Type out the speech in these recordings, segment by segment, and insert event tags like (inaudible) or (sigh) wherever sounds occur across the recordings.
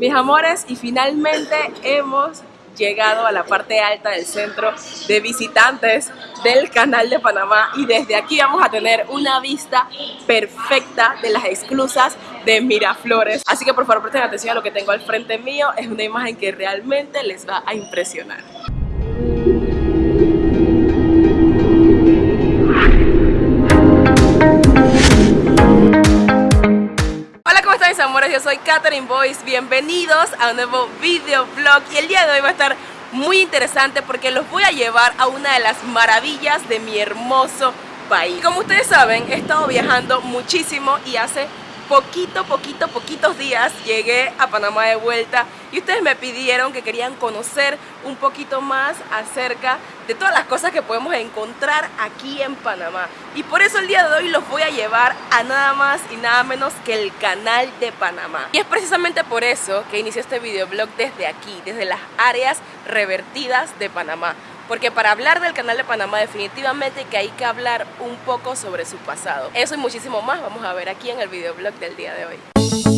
Mis amores, y finalmente hemos llegado a la parte alta del centro de visitantes del canal de Panamá y desde aquí vamos a tener una vista perfecta de las exclusas de Miraflores. Así que por favor presten atención a lo que tengo al frente mío, es una imagen que realmente les va a impresionar. Yo soy Katherine Boyce, bienvenidos a un nuevo videoblog y el día de hoy va a estar muy interesante porque los voy a llevar a una de las maravillas de mi hermoso país. Como ustedes saben, he estado viajando muchísimo y hace poquito, poquito, poquitos días llegué a Panamá de vuelta y ustedes me pidieron que querían conocer un poquito más acerca de todas las cosas que podemos encontrar aquí en Panamá. Y por eso el día de hoy los voy a llevar a nada más y nada menos que el canal de Panamá. Y es precisamente por eso que inicié este videoblog desde aquí, desde las áreas revertidas de Panamá porque para hablar del canal de Panamá definitivamente que hay que hablar un poco sobre su pasado. Eso y muchísimo más vamos a ver aquí en el videoblog del día de hoy.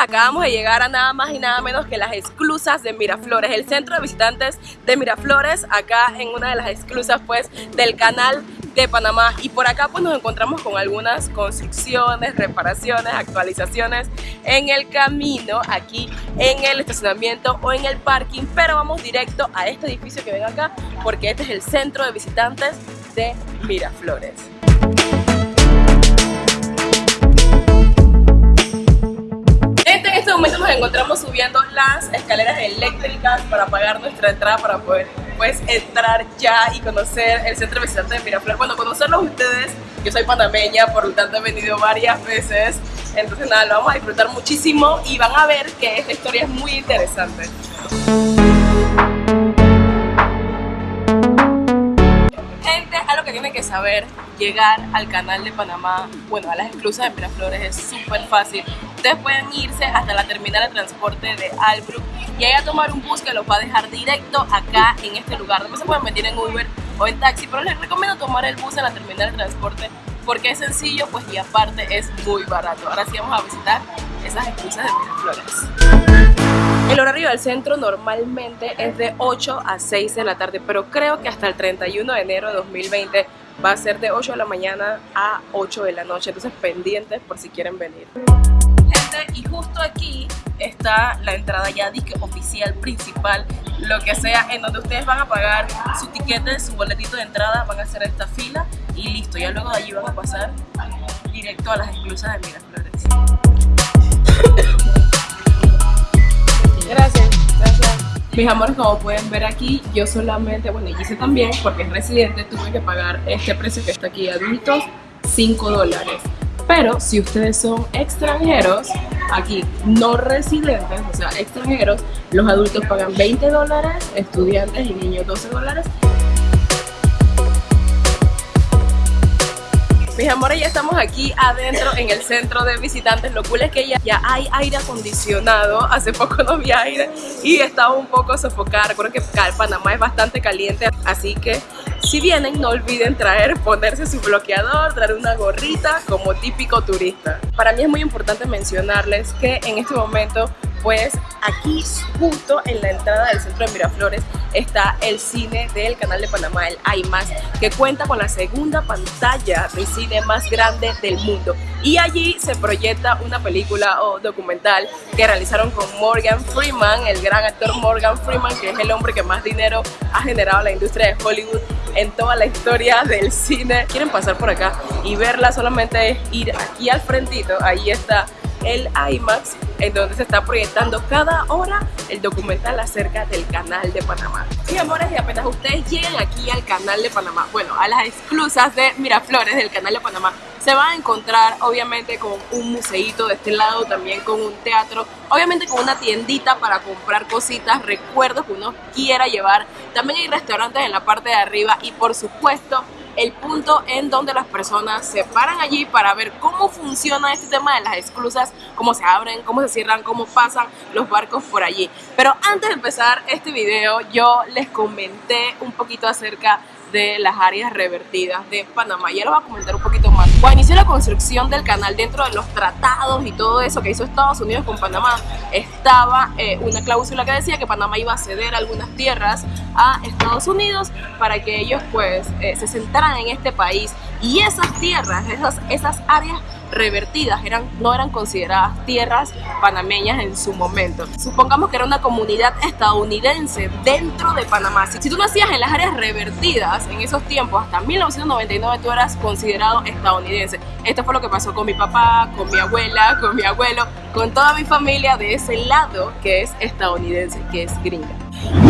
Acabamos de llegar a nada más y nada menos que las exclusas de Miraflores, el centro de visitantes de Miraflores, acá en una de las exclusas pues del canal de Panamá y por acá pues nos encontramos con algunas construcciones, reparaciones, actualizaciones en el camino, aquí en el estacionamiento o en el parking, pero vamos directo a este edificio que ven acá porque este es el centro de visitantes de Miraflores. Momento nos encontramos subiendo las escaleras eléctricas para pagar nuestra entrada para poder pues entrar ya y conocer el centro de visitantes de Miraflores. Bueno, conocerlos ustedes, yo soy panameña, por lo tanto he venido varias veces, entonces nada, lo vamos a disfrutar muchísimo y van a ver que esta historia es muy interesante. Que tienen que saber, llegar al canal de Panamá, bueno, a las exclusas de Miraflores es súper fácil ustedes pueden irse hasta la terminal de transporte de Albrook y ahí a tomar un bus que los va a dejar directo acá en este lugar. Después se pueden meter en Uber o en taxi, pero les recomiendo tomar el bus en la terminal de transporte porque es sencillo pues y aparte es muy barato. Ahora sí vamos a visitar esas exclusas de Miraflores. El horario del centro normalmente es de 8 a 6 de la tarde, pero creo que hasta el 31 de enero de 2020 va a ser de 8 de la mañana a 8 de la noche, entonces pendientes por si quieren venir. Y justo aquí está la entrada ya disque oficial, principal, lo que sea, en donde ustedes van a pagar su tiquete, su boletito de entrada, van a hacer esta fila y listo, ya luego de allí van a pasar directo a las exclusas de Miraflores. Mis amores, como pueden ver aquí, yo solamente, bueno, y hice también, porque es residente, tuve que pagar este precio que está aquí, adultos, 5 dólares. Pero si ustedes son extranjeros, aquí no residentes, o sea, extranjeros, los adultos pagan 20 dólares, estudiantes y niños 12 dólares. Mis amores, ya estamos aquí adentro en el centro de visitantes. Lo cool es que ya, ya hay aire acondicionado. Hace poco no había aire y estaba un poco sofocada. Recuerdo que Panamá es bastante caliente, así que si vienen, no olviden traer, ponerse su bloqueador, traer una gorrita como típico turista. Para mí es muy importante mencionarles que en este momento pues aquí justo en la entrada del centro de Miraflores está el cine del canal de Panamá, el IMAX, que cuenta con la segunda pantalla de cine más grande del mundo. Y allí se proyecta una película o documental que realizaron con Morgan Freeman, el gran actor Morgan Freeman, que es el hombre que más dinero ha generado la industria de Hollywood en toda la historia del cine. Quieren pasar por acá y verla solamente es ir aquí al frentito, ahí está el IMAX, en donde se está proyectando cada hora el documental acerca del canal de Panamá. Y amores, y apenas ustedes lleguen aquí al canal de Panamá, bueno, a las exclusas de Miraflores del canal de Panamá, se van a encontrar obviamente con un museito de este lado, también con un teatro, obviamente con una tiendita para comprar cositas, recuerdos que uno quiera llevar. También hay restaurantes en la parte de arriba y por supuesto el punto en donde las personas se paran allí para ver cómo funciona este tema de las esclusas, cómo se abren, cómo se cierran, cómo pasan los barcos por allí. Pero antes de empezar este video yo les comenté un poquito acerca de las áreas revertidas de Panamá. Ya lo voy a comentar un poquito más. Cuando inició la construcción del canal dentro de los tratados y todo eso que hizo Estados Unidos con Panamá, estaba eh, una cláusula que decía que Panamá iba a ceder algunas tierras a Estados Unidos para que ellos pues eh, se sentaran en este país y esas tierras, esas, esas áreas revertidas, eran, no eran consideradas tierras panameñas en su momento. Supongamos que era una comunidad estadounidense dentro de Panamá. Si, tú nacías en las áreas revertidas en esos tiempos, hasta 1999 tú eras considerado estadounidense. Esto fue lo que pasó con mi papá, con mi abuela, con mi abuelo, con toda mi familia de ese lado que es estadounidense, que es gringa.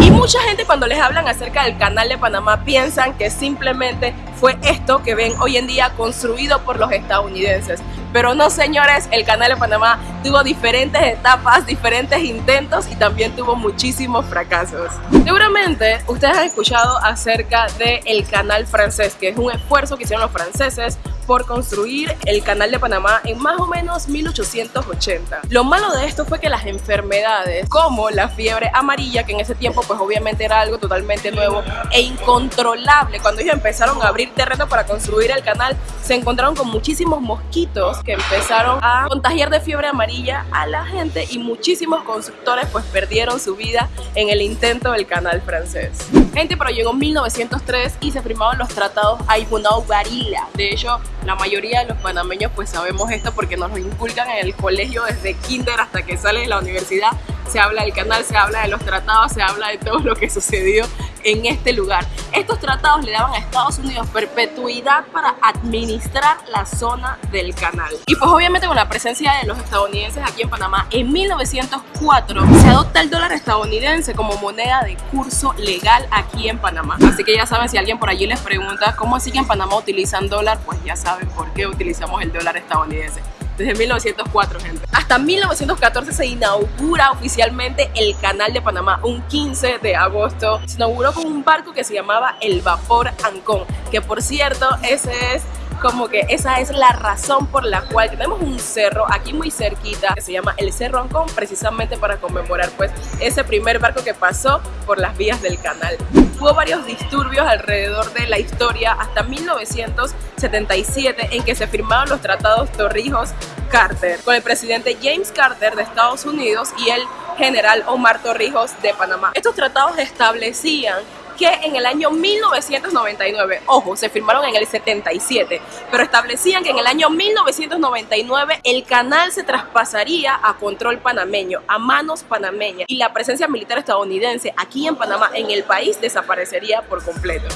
Y mucha gente cuando les hablan acerca del canal de Panamá piensan que simplemente fue esto que ven hoy en día construido por los estadounidenses. Pero no señores, el canal de Panamá tuvo diferentes etapas, diferentes intentos y también tuvo muchísimos fracasos. Seguramente ustedes han escuchado acerca del canal francés, que es un esfuerzo que hicieron los franceses por construir el canal de Panamá en más o menos 1880. Lo malo de esto fue que las enfermedades como la fiebre amarilla, que en ese tiempo pues obviamente era algo totalmente nuevo e incontrolable, cuando ellos empezaron a abrir terreno para construir el canal, se encontraron con muchísimos mosquitos que empezaron a contagiar de fiebre amarilla a la gente y muchísimos constructores pues perdieron su vida en el intento del canal francés. Gente, pero llegó 1903 y se firmaron los tratados Aybunau Barilla. De hecho, la mayoría de los panameños pues sabemos esto porque nos lo inculcan en el colegio desde kinder hasta que sale de la universidad. Se habla del canal, se habla de los tratados, se habla de todo lo que sucedió en este lugar. Estos tratados le daban a Estados Unidos perpetuidad para administrar la zona del canal. Y pues obviamente con la presencia de los estadounidenses aquí en Panamá, en 1904 se adopta el dólar estadounidense como moneda de curso legal aquí en Panamá. Así que ya saben, si alguien por allí les pregunta cómo así que en Panamá utilizan dólar, pues ya saben por qué utilizamos el dólar estadounidense desde 1904, gente. Hasta 1914 se inaugura oficialmente el Canal de Panamá, un 15 de agosto. Se inauguró con un barco que se llamaba el Vapor Ancón, que por cierto, ese es como que esa es la razón por la cual tenemos un cerro aquí muy cerquita que se llama el Cerro Ancón precisamente para conmemorar pues ese primer barco que pasó por las vías del canal. Hubo varios disturbios alrededor de la historia hasta 1977 en que se firmaron los tratados Torrijos-Carter con el presidente James Carter de Estados Unidos y el general Omar Torrijos de Panamá. Estos tratados establecían que en el año 1999, ojo, se firmaron en el 77, pero establecían que en el año 1999 el canal se traspasaría a control panameño, a manos panameñas, y la presencia militar estadounidense aquí en Panamá, en el país, desaparecería por completo.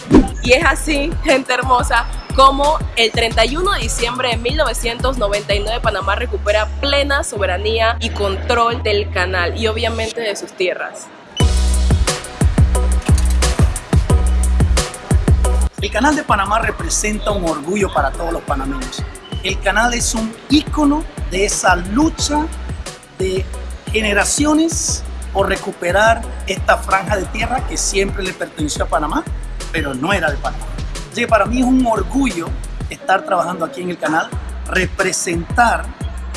Y es así, gente hermosa, como el 31 de diciembre de 1999 Panamá recupera plena soberanía y control del canal y obviamente de sus tierras. El canal de Panamá representa un orgullo para todos los panameños. El canal es un ícono de esa lucha de generaciones por recuperar esta franja de tierra que siempre le perteneció a Panamá, pero no era de Panamá. Así que para mí es un orgullo estar trabajando aquí en el canal, representar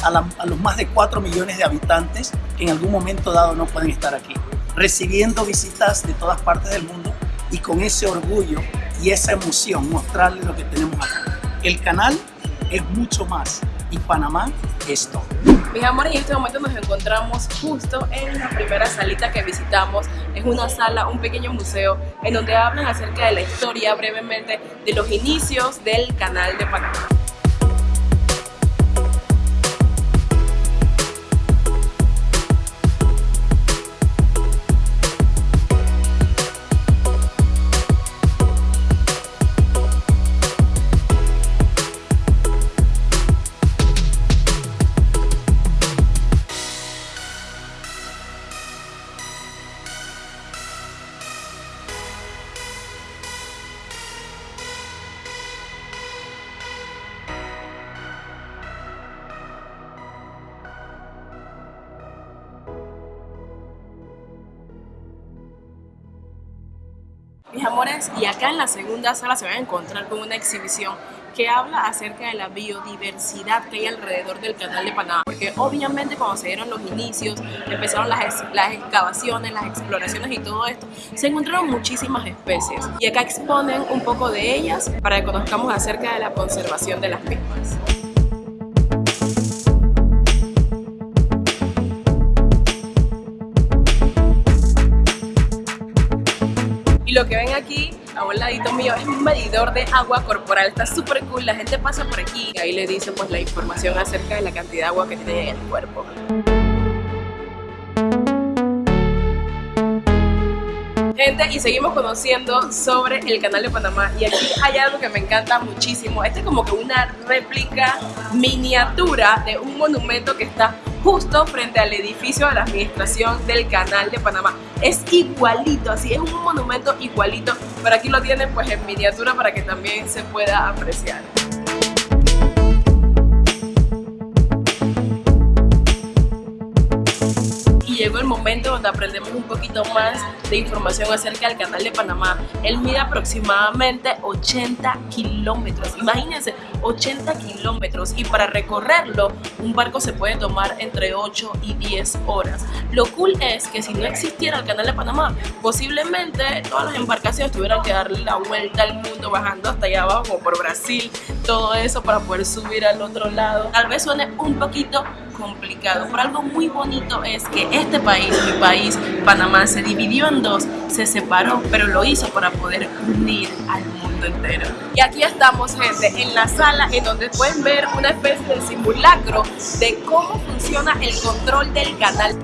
a, a, los más de 4 millones de habitantes que en algún momento dado no pueden estar aquí, recibiendo visitas de todas partes del mundo y con ese orgullo y esa emoción, mostrarles lo que tenemos acá. El canal es mucho más y Panamá es todo. Mis amores, en este momento nos encontramos justo en la primera salita que visitamos. Es una sala, un pequeño museo, en donde hablan acerca de la historia brevemente de los inicios del canal de Panamá. Mis amores, y acá en la segunda sala se van a encontrar con una exhibición que habla acerca de la biodiversidad que hay alrededor del canal de Panamá. Porque obviamente cuando se dieron los inicios, empezaron las, las excavaciones, las exploraciones y todo esto, se encontraron muchísimas especies. Y acá exponen un poco de ellas para que conozcamos acerca de la conservación de las mismas. Que ven aquí a un ladito mío es un medidor de agua corporal, está súper cool, la gente pasa por aquí y ahí le dice pues la información acerca de la cantidad de agua que tiene en el cuerpo. Gente, y seguimos conociendo sobre el canal de Panamá y aquí hay algo que me encanta muchísimo, este es como que una réplica miniatura de un monumento que está justo frente al edificio de la administración del canal de Panamá. Es igualito, así es un monumento igualito, pero aquí lo tienen pues en miniatura para que también se pueda apreciar. Llegó el momento donde aprendemos un poquito más de información acerca del canal de Panamá. Él mide aproximadamente 80 kilómetros, imagínense, 80 kilómetros y para recorrerlo un barco se puede tomar entre 8 y 10 horas. Lo cool es que si no existiera el canal de Panamá, posiblemente todas las embarcaciones tuvieran que darle la vuelta al mundo bajando hasta allá abajo como por Brasil, todo eso para poder subir al otro lado. Tal vez suene un poquito complicado, pero algo muy bonito es que este país, mi país, Panamá, se dividió en dos, se separó, pero lo hizo para poder unir al mundo entero. Y aquí estamos, gente, en la sala en donde pueden ver una especie de simulacro de cómo funciona el control del canal.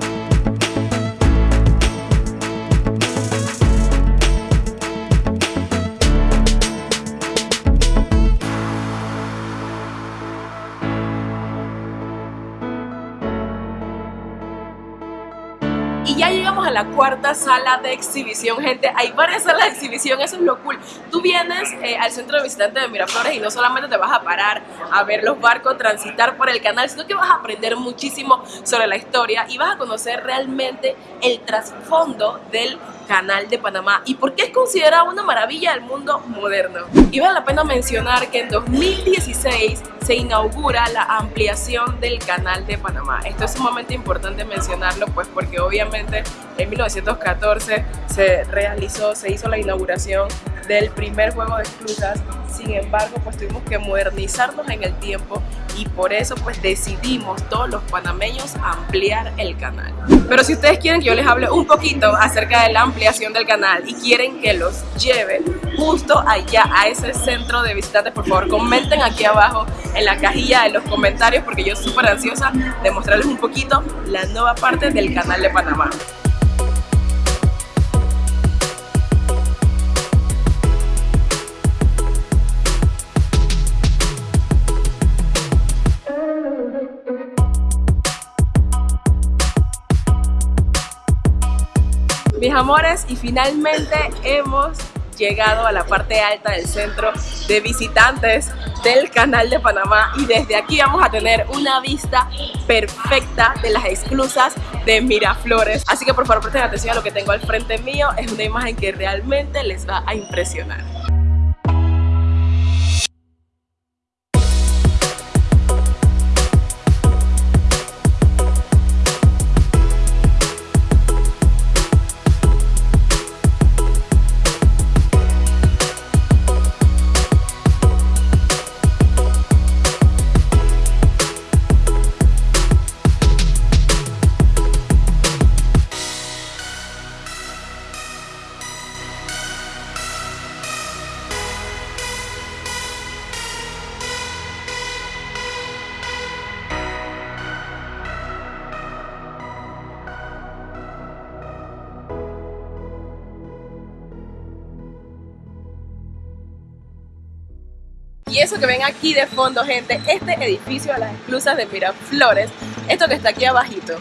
Y ya llegamos a la cuarta sala de exhibición, gente. Hay varias salas de exhibición, eso es lo cool. Tú vienes eh, al centro de visitantes de Miraflores y no solamente te vas a parar a ver los barcos transitar por el canal, sino que vas a aprender muchísimo sobre la historia y vas a conocer realmente el trasfondo del Canal de Panamá y por qué es considerado una maravilla del mundo moderno. Y vale la pena mencionar que en 2016 se inaugura la ampliación del Canal de Panamá. Esto es sumamente importante mencionarlo pues porque obviamente en 1914 se realizó, se hizo la inauguración del primer juego de esclusas, sin embargo pues tuvimos que modernizarnos en el tiempo y por eso pues decidimos todos los panameños ampliar el canal. Pero si ustedes quieren que yo les hable un poquito acerca de la ampliación del canal y quieren que los lleve justo allá a ese centro de visitantes, por favor comenten aquí abajo en la cajilla de los comentarios porque yo súper ansiosa de mostrarles un poquito la nueva parte del canal de Panamá. Amores y finalmente hemos llegado a la parte alta del centro de visitantes del canal de Panamá y desde aquí vamos a tener una vista perfecta de las esclusas de Miraflores. Así que por favor presten atención a lo que tengo al frente mío. Es una imagen que realmente les va a impresionar Y eso que ven aquí de fondo, gente, este edificio de las esclusas de Miraflores, esto que está aquí abajito,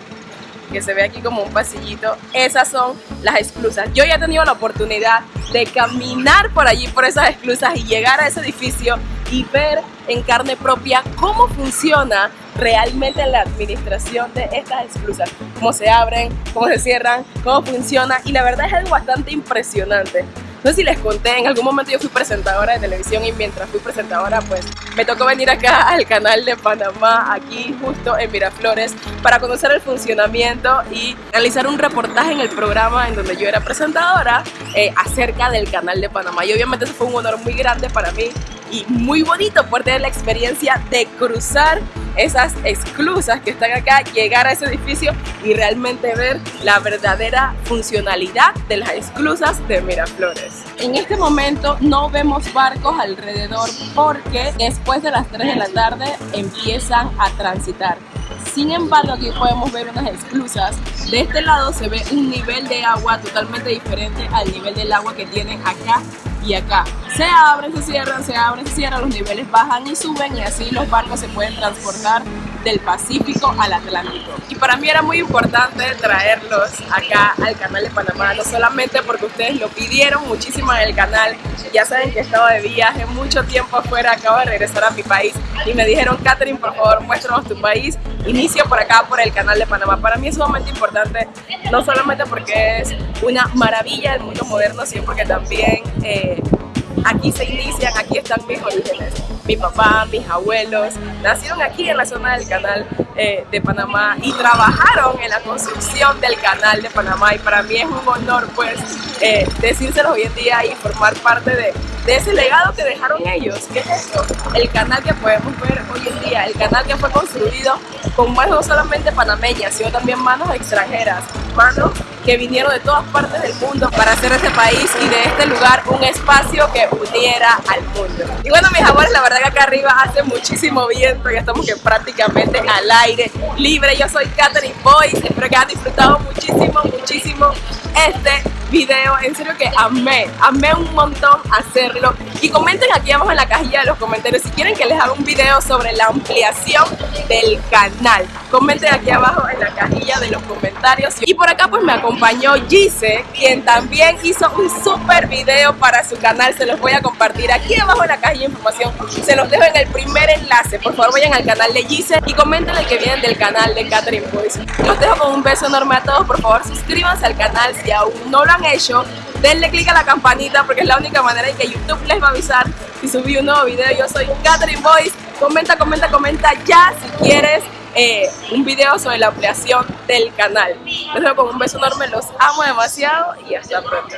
que se ve aquí como un pasillito, esas son las esclusas. Yo ya he tenido la oportunidad de caminar por allí, por esas esclusas y llegar a ese edificio y ver en carne propia cómo funciona realmente la administración de estas esclusas, cómo se abren, cómo se cierran, cómo funciona y la verdad es algo bastante impresionante. No sé si les conté, en algún momento yo fui presentadora de televisión y mientras fui presentadora pues me tocó venir acá (laughs) al canal de Panamá, aquí justo en Miraflores, para conocer el funcionamiento y realizar un reportaje en el programa en donde yo era presentadora eh, acerca del canal de Panamá. Y obviamente eso fue un honor muy grande para mí y muy bonito por tener la experiencia de cruzar esas esclusas que están acá, llegar a ese edificio y realmente ver la verdadera funcionalidad de las esclusas de Miraflores. En este momento no vemos barcos alrededor porque después de las 3 de la tarde empiezan a transitar. Sin embargo, aquí podemos ver unas esclusas. De este lado se ve un nivel de agua totalmente diferente al nivel del agua que tienen acá y acá. Se abren, se cierran, se abren, se cierran, los niveles bajan y suben y así los barcos se pueden transportar del Pacífico al Atlántico. Y para mí era muy importante traerlos acá al canal de Panamá, no solamente porque ustedes lo pidieron muchísimo en el canal, ya saben que estaba de viaje mucho tiempo afuera, acabo de regresar a mi país y me dijeron, Catherine, por favor, muéstranos tu país, inicia por acá, por el canal de Panamá. Para mí es sumamente importante, no solamente porque es una maravilla del mundo moderno, sino porque también... Eh, aquí se inician, aquí están mis orígenes. Mi papá, mis abuelos, nacieron aquí en la zona del canal eh, de Panamá y trabajaron en la construcción del canal de Panamá y para mí es un honor pues eh, decírselos hoy en día y formar parte de, ese legado que dejaron ellos. ¿Qué es esto? El canal que podemos ver hoy en día, el canal que fue construido con manos no solamente panameñas, sino también manos extranjeras, manos que vinieron de todas partes del mundo para hacer este país y de este lugar un espacio que uniera al mundo. Y bueno, mis amores, la verdad que acá arriba hace muchísimo viento, ya estamos que prácticamente al aire libre. Yo soy Catherine Boyce, espero que hayan disfrutado muchísimo, muchísimo este video, en serio que amé, amé un montón hacerlo y comenten aquí abajo en la cajilla de los comentarios si quieren que les haga un video sobre la ampliación del canal. Comenten aquí abajo en la cajilla de los comentarios. Y por acá pues me acompañó Gise quien también hizo un super video para su canal. Se los voy a compartir aquí abajo en la cajilla de información. Se los dejo en el primer enlace. Por favor vayan al canal de Gise y comenten el que vienen del canal de Catherine Boys los dejo con un beso enorme a todos. Por favor suscríbanse al canal si aún no lo han hecho, denle click a la campanita porque es la única manera en que YouTube les va a avisar si subí un nuevo video. Yo soy Catherine Boyce. Comenta, comenta, comenta ya si quieres eh, un video sobre la ampliación del canal. Les dejo con un beso enorme, los amo demasiado y hasta pronto.